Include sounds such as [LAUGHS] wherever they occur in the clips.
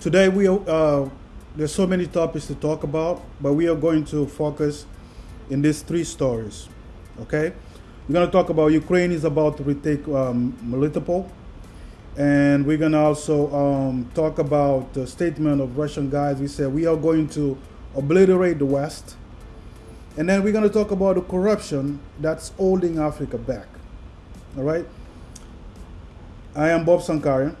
Today we uh, there's so many topics to talk about, but we are going to focus in these three stories. Okay, we're going to talk about Ukraine is about to retake um, Melitopol, and we're going to also um, talk about the statement of Russian guys. We said we are going to obliterate the West, and then we're going to talk about the corruption that's holding Africa back. All right. I am Bob Sankarian.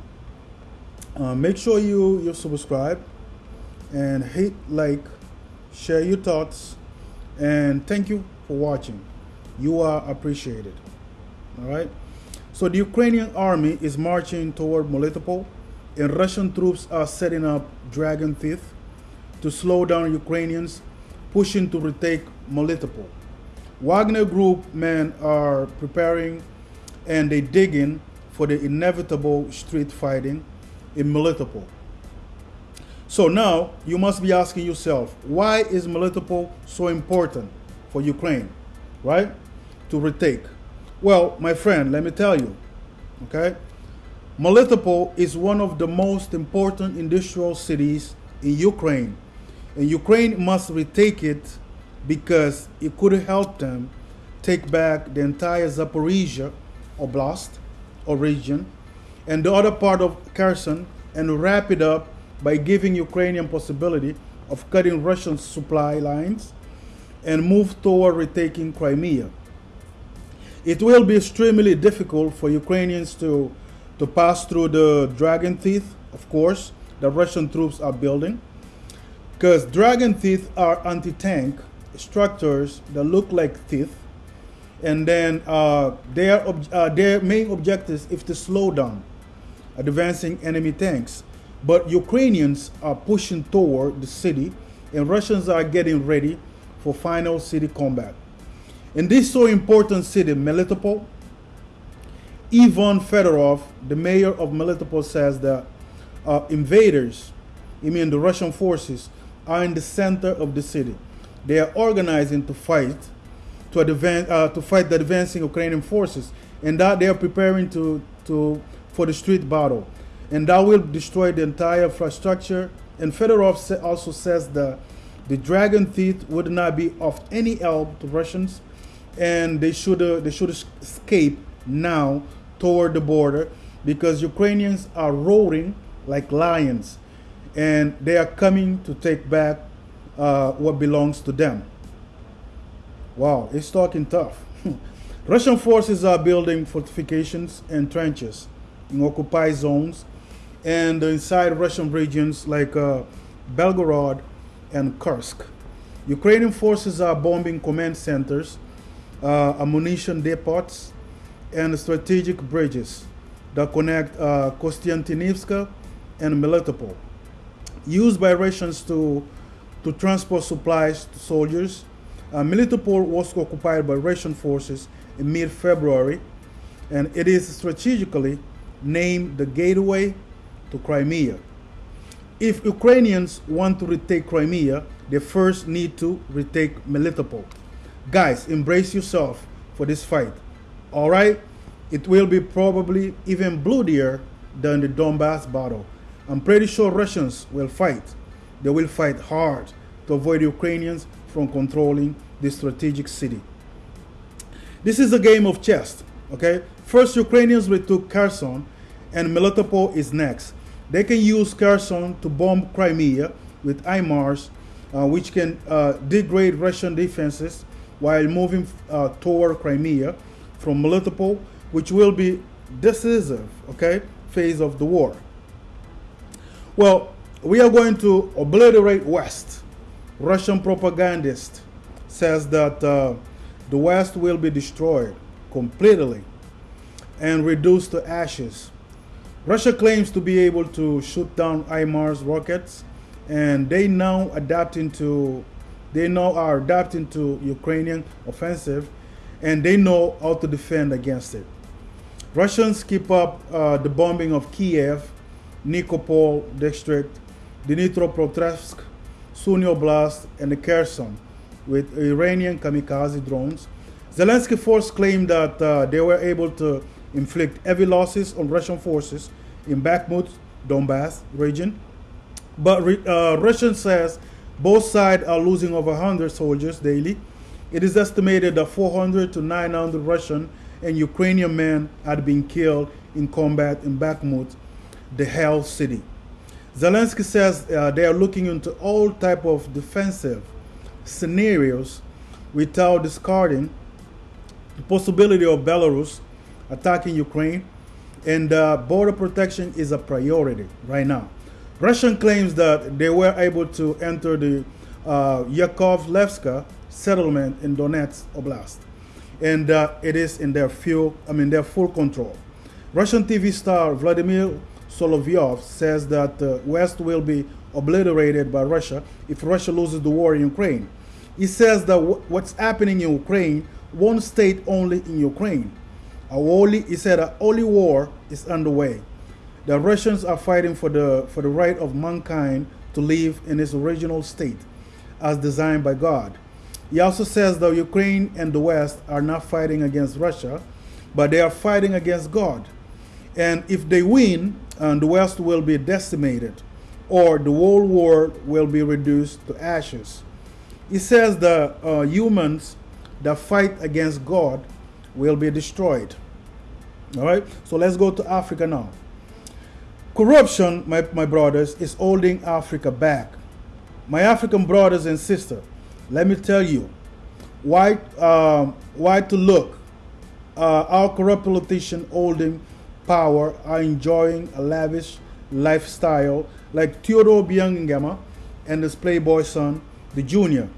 Uh, make sure you you subscribe and hit like, share your thoughts, and thank you for watching. You are appreciated. All right. So the Ukrainian army is marching toward Melitopol, and Russian troops are setting up dragon teeth to slow down Ukrainians pushing to retake Melitopol. Wagner Group men are preparing and they digging for the inevitable street fighting in Melitopol. So now you must be asking yourself, why is Melitopol so important for Ukraine, right? To retake. Well, my friend, let me tell you, okay? Melitopol is one of the most important industrial cities in Ukraine. And Ukraine must retake it because it could help them take back the entire Zaporizhia Oblast or region and the other part of Kherson and wrap it up by giving Ukrainian possibility of cutting Russian supply lines and move toward retaking Crimea. It will be extremely difficult for Ukrainians to, to pass through the dragon teeth, of course, the Russian troops are building, because dragon teeth are anti-tank structures that look like teeth, and then uh, their, uh, their main objective is to slow down advancing enemy tanks. But Ukrainians are pushing toward the city, and Russians are getting ready for final city combat. In this so important city, Melitopol, Ivan Fedorov, the mayor of Melitopol, says that uh, invaders, I mean the Russian forces, are in the center of the city. They are organizing to fight to advance uh, to fight the advancing Ukrainian forces, and that they are preparing to to for the street battle and that will destroy the entire infrastructure. And Fedorov also says that the dragon teeth would not be of any help to Russians, and they should uh, they should escape now toward the border because Ukrainians are roaring like lions, and they are coming to take back uh, what belongs to them. Wow, it's talking tough. [LAUGHS] Russian forces are building fortifications and trenches in occupied zones and inside Russian regions like uh, Belgorod and Kursk. Ukrainian forces are bombing command centers, uh, ammunition depots, and strategic bridges that connect uh, Kostiantynivka and Melitopol. Used by Russians to, to transport supplies to soldiers, uh, Melitopol was occupied by Russian forces in mid-February, and it is strategically named the gateway to Crimea. If Ukrainians want to retake Crimea, they first need to retake Melitopol. Guys, embrace yourself for this fight. All right? It will be probably even bloodier than the Donbass battle. I'm pretty sure Russians will fight. They will fight hard to avoid Ukrainians from controlling this strategic city. This is a game of chess, okay? First, Ukrainians retook Kherson, and Melitopol is next. They can use Kherson to bomb Crimea with HIMARS, uh, which can uh, degrade Russian defenses while moving uh, toward Crimea from Melitopol, which will be decisive, okay, phase of the war. Well, we are going to obliterate West. Russian propagandist says that uh, the West will be destroyed completely and reduced to ashes Russia claims to be able to shoot down HIMARS rockets, and they now adapting to, they now are adapting to Ukrainian offensive, and they know how to defend against it. Russians keep up uh, the bombing of Kiev, Nikopol district, Dnipropetrovsk, Sumy Oblast, and the Kherson with Iranian kamikaze drones. Zelensky force claimed that uh, they were able to inflict heavy losses on Russian forces in Bakhmut, Donbass region. But uh, Russia says both sides are losing over 100 soldiers daily. It is estimated that 400 to 900 Russian and Ukrainian men had been killed in combat in Bakhmut, the hell city. Zelensky says uh, they are looking into all type of defensive scenarios without discarding the possibility of Belarus attacking Ukraine, and uh, border protection is a priority right now. Russian claims that they were able to enter the uh, Yakovlevska settlement in Donetsk Oblast, and uh, it is in their full, I mean, their full control. Russian TV star Vladimir Solovyov says that the West will be obliterated by Russia if Russia loses the war in Ukraine. He says that what's happening in Ukraine won't stay only in Ukraine. A holy, he said a holy war is underway. The Russians are fighting for the, for the right of mankind to live in its original state as designed by God. He also says that Ukraine and the West are not fighting against Russia, but they are fighting against God. And if they win, uh, the West will be decimated, or the whole world will be reduced to ashes. He says the uh, humans that fight against God will be destroyed. All right, so let's go to Africa now. Corruption, my, my brothers, is holding Africa back. My African brothers and sisters, let me tell you why, um, why to look. Uh, our corrupt politicians holding power are enjoying a lavish lifestyle like Theodore Biangama and his playboy son, the junior.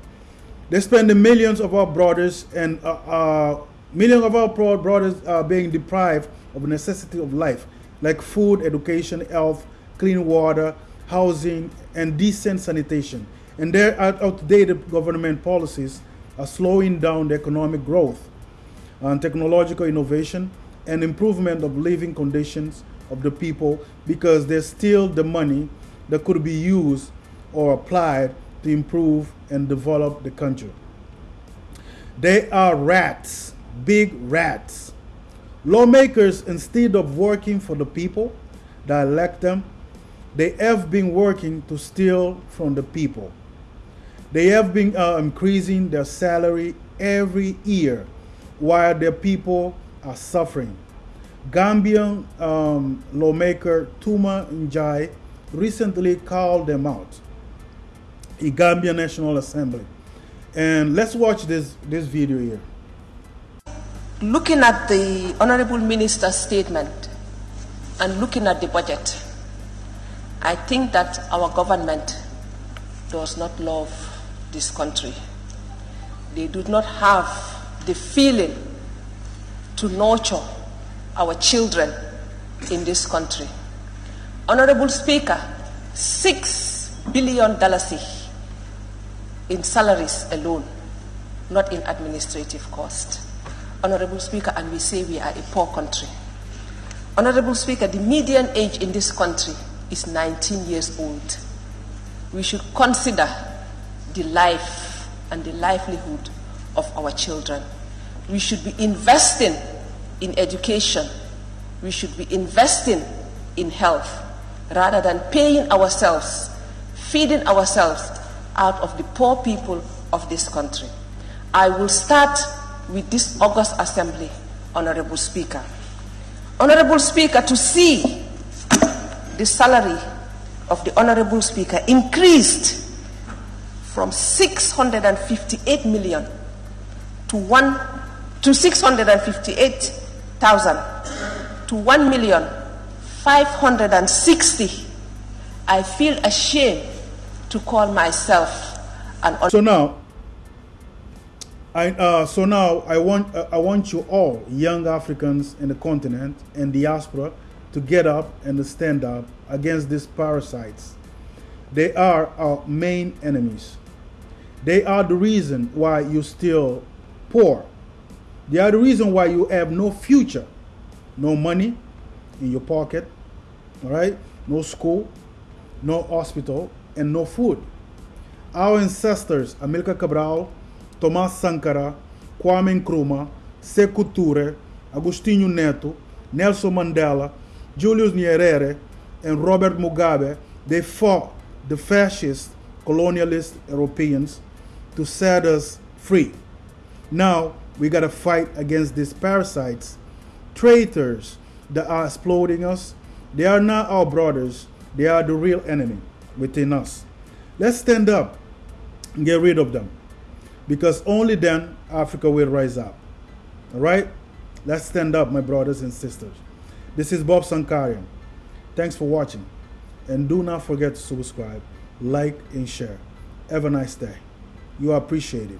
They spend the millions of our brothers and uh, uh, millions of our brothers are being deprived of the necessity of life, like food, education, health, clean water, housing, and decent sanitation. And their outdated government policies are slowing down the economic growth and technological innovation and improvement of living conditions of the people because there's still the money that could be used or applied to improve and develop the country. They are rats, big rats. Lawmakers, instead of working for the people that elect them, they have been working to steal from the people. They have been uh, increasing their salary every year while their people are suffering. Gambian um, lawmaker Tuma Njai recently called them out in Gambia National Assembly. And let's watch this, this video here. Looking at the Honorable Minister's statement and looking at the budget, I think that our government does not love this country. They do not have the feeling to nurture our children in this country. Honorable Speaker, six billion dollars in salaries alone, not in administrative cost. Honorable Speaker, and we say we are a poor country. Honorable Speaker, the median age in this country is 19 years old. We should consider the life and the livelihood of our children. We should be investing in education. We should be investing in health rather than paying ourselves, feeding ourselves out of the poor people of this country. I will start with this August Assembly, Honorable Speaker. Honorable Speaker, to see the salary of the Honorable Speaker increased from 658 million to one to 658 thousand to one million five hundred and sixty, I feel ashamed to call myself an. So now, I uh, so now I want uh, I want you all young Africans in the continent and diaspora to get up and stand up against these parasites. They are our main enemies. They are the reason why you're still poor they are the reason why you have no future, no money in your pocket, all right, no school, no hospital, and no food. Our ancestors, Amilcar Cabral, Thomas Sankara, Kwame Nkrumah, Sekou Touré, Agostinho Neto, Nelson Mandela, Julius Nyerere, and Robert Mugabe, they fought the fascist, colonialist Europeans to set us free. Now we got to fight against these parasites, traitors that are exploiting us. They are not our brothers, they are the real enemy within us. Let's stand up and get rid of them because only then Africa will rise up. All right? Let's stand up, my brothers and sisters. This is Bob Sankarian. Thanks for watching. And do not forget to subscribe, like, and share. Have a nice day. You are appreciated.